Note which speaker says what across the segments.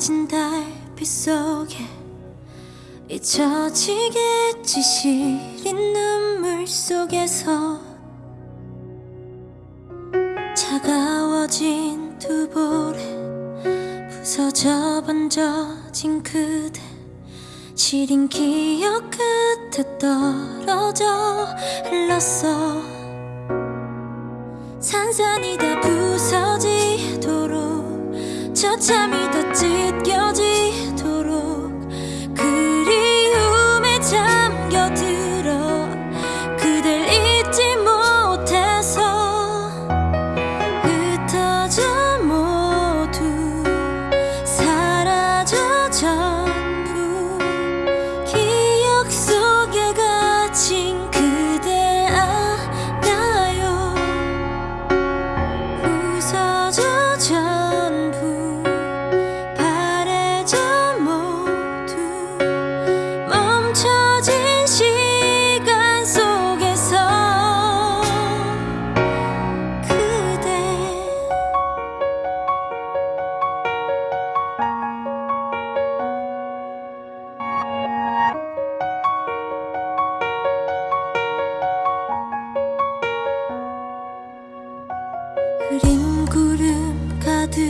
Speaker 1: 짙어진 달빛 속에 잊혀지겠지 시린 눈물 속에서. 차가워진 두 볼에 부서져 번져진 그대. 시린 기억 끝에 떨어져 흘렀어. 산산이 다 부서지도록 처참히 다 찢겨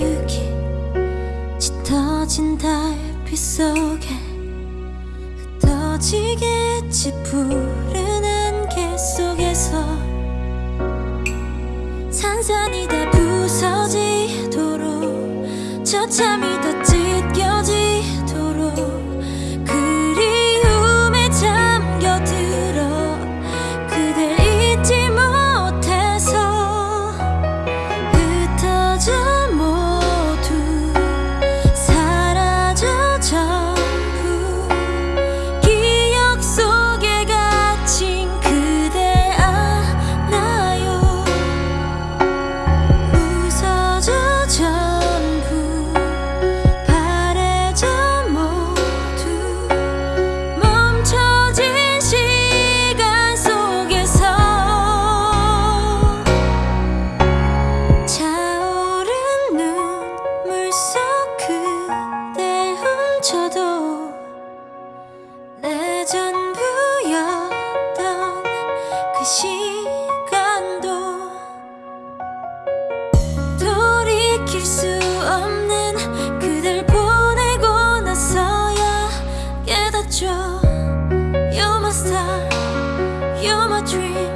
Speaker 1: 가득히 짙어진 달빛 속에 흩어지겠지 푸른 안개 속에서. 산산이 다 부서지도록 처참히 다 찢겨지도록 전부였던 그 시간도 돌이킬 수 없는 그댈 보내고 나서야 깨닫죠. You're my star, you're my dream.